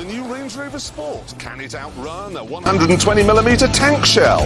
The new Range Rover Sport. Can it outrun a 120mm tank shell?